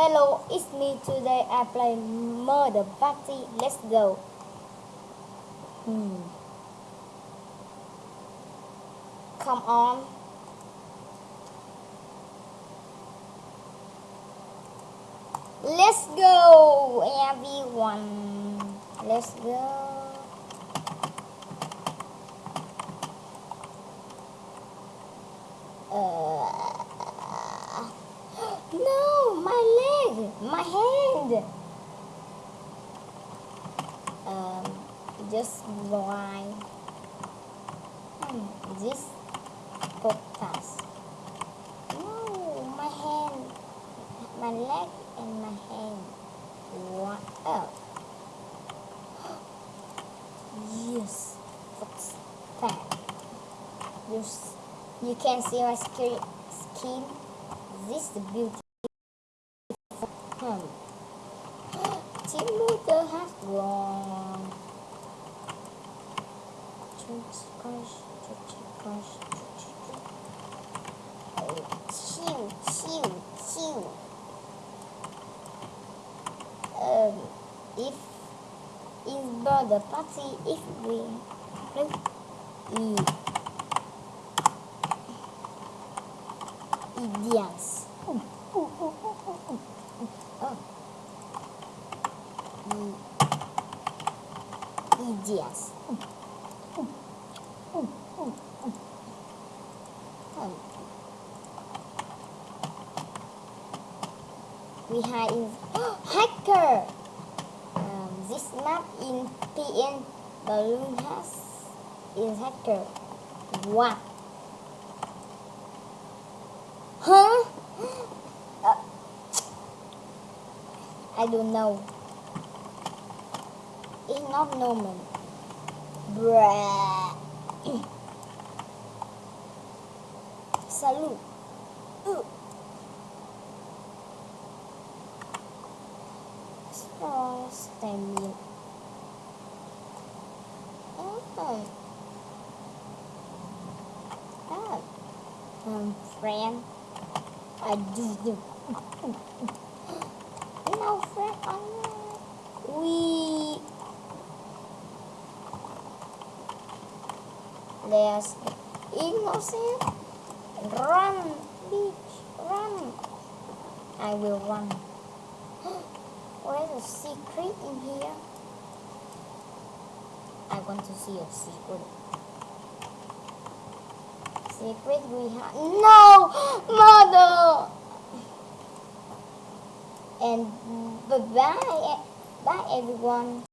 Hello, it's me. Today I play Murder Party. Let's go. Hmm. Come on. Let's go, everyone. Let's go. Uh, no, my hand. Um, just why? Hmm, this podcast. No, my hand, my leg, and my hand. What else? Yes, what's that? You, you can see my skin. This is the beauty. Team Luther has won. Church, gosh, church, gosh, church, church. Oh, chew, chew, chew. Um, if in the party, if we play, e, ooh, ooh, ooh, ooh. Oh. Um, we hide in hacker. Um, this map in PN balloon has is hacker. What? Huh? Uh, I don't know. It's not normal. Bruh. Salute. Stamina. Oh. Ah. Friend. I do do. No, friend. I'm not. We. There's innocent. ¿eh? Run, bitch, run. I will run. Where's a secret in here? I want to see a secret. Secret we have. No! Mother! And bye bye, bye everyone.